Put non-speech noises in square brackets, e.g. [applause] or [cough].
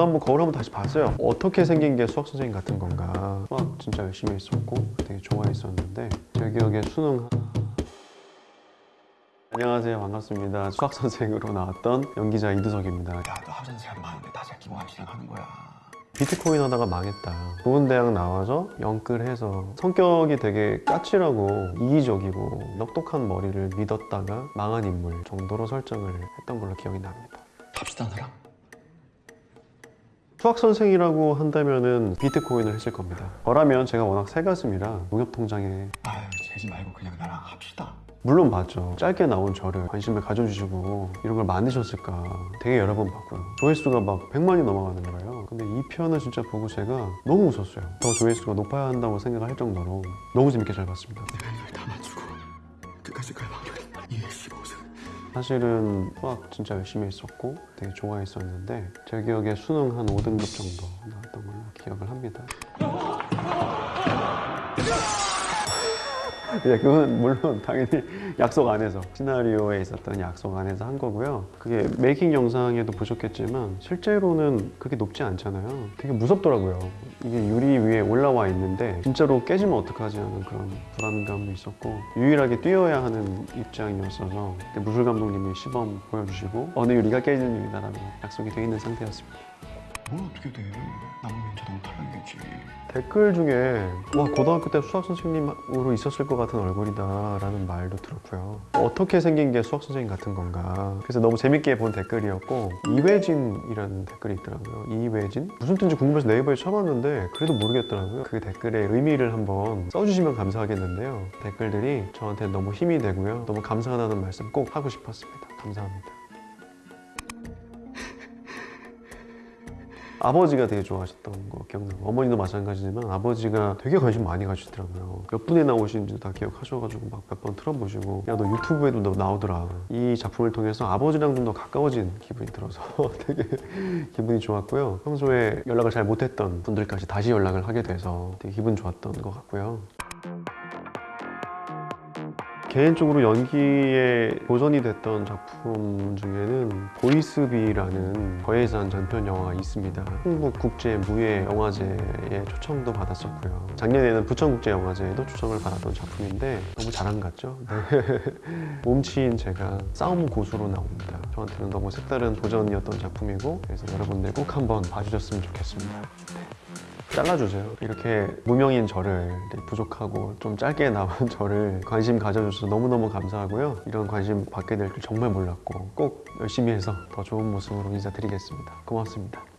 저도 한번 거울 한번 다시 봤어요. 어떻게 생긴 게 수학 선생님 같은 건가. 수학 진짜 열심히 했었고 되게 좋아했었는데 제 기억에 수능 안녕하세요. 반갑습니다. 수학 선생으로 나왔던 연기자 이두석입니다. 야, 너 학생 제한 많은데 다 제끼고 진행하는 거야. 비트코인 하다가 망했다. 좋은 대학 나와서 영끌해서 성격이 되게 까칠하고 이기적이고 똑똑한 머리를 믿었다가 망한 인물 정도로 설정을 했던 걸로 기억이 납니다. 탑시다 사람. 수학 선생이라고 한다면은 비트코인을 했을 겁니다. 저라면 제가 워낙 새가슴이라 농협통장에. 아유, 재지 말고 그냥 나랑 합시다. 물론 맞죠. 짧게 나온 저를 관심을 가져주시고 이런 걸 만드셨을까. 되게 여러 번 봤고요. 조회수가 막 100만이 넘어가는 거예요. 근데 이 편을 진짜 보고 제가 너무 웃었어요. 더 조회수가 높아야 한다고 생각할 정도로 너무 재밌게 잘 봤습니다. 내가 이걸 다 맞추고 끝까지 갈 확률이 215승. 사실은 수학 진짜 열심히 했었고 되게 좋아했었는데 제 기억에 수능 한 5등급 정도 나왔던 걸로 기억을 합니다 네, [laughs] 그건 물론 당연히 약속 안에서 시나리오에 있었던 약속 안에서 한 거고요. 그게 메이킹 영상에도 보셨겠지만 실제로는 그렇게 높지 않잖아요. 되게 무섭더라고요. 이게 유리 위에 올라와 있는데 진짜로 깨지면 어떡하지 하는 그런 불안감도 있었고 유일하게 뛰어야 하는 입장이었어서 그때 무술 감독님이 시범 보여주시고 어느 유리가 깨지는 유리다라고 약속이 돼 있는 상태였습니다 뭘 어떻게 돼? 남으면 자동 탈락이겠지. 댓글 중에 와 고등학교 때 수학 선생님으로 있었을 것 같은 얼굴이다 라는 말도 들었고요. 어떻게 생긴 게 수학 선생님 같은 건가? 그래서 너무 재밌게 본 댓글이었고 이회진이라는 댓글이 있더라고요. 이회진? 무슨 뜻인지 궁금해서 네이버에 쳐봤는데 그래도 모르겠더라고요. 그 댓글의 의미를 한번 써주시면 감사하겠는데요. 댓글들이 저한테 너무 힘이 되고요. 너무 감사하다는 말씀 꼭 하고 싶었습니다. 감사합니다 아버지가 되게 좋아하셨던 거 기억나고. 어머니도 마찬가지지만 아버지가 되게 관심 많이 가지시더라고요. 몇 분에 나오시는지도 다 기억하셔가지고 막 몇 번 틀어보시고. 야 너 유튜브에도 너 나오더라. 이 작품을 통해서 아버지랑 좀 더 가까워진 기분이 들어서 [laughs] 되게 기분이 좋았고요. 평소에 연락을 잘 못했던 분들까지 다시 연락을 하게 돼서 되게 기분 좋았던 것 같고요 개인적으로 연기에 도전이 됐던 작품 중에는 보이스비라는 거해산 전편 영화가 있습니다. 한국국제무예영화제에 초청도 받았었고요. 작년에는 부천국제영화제에도 초청을 받았던 작품인데 너무 자랑 같죠? 네. [laughs] 몸치인 제가 싸움 고수로 나옵니다. 저한테는 너무 색다른 도전이었던 작품이고 그래서 여러분들 꼭 한번 봐주셨으면 좋겠습니다. 잘라주세요. 이렇게 무명인 저를 부족하고 좀 짧게 나온 [laughs] 저를 관심 가져주셔서 너무너무 감사하고요. 이런 관심 받게 될 줄 정말 몰랐고 꼭 열심히 해서 더 좋은 모습으로 인사드리겠습니다. 고맙습니다.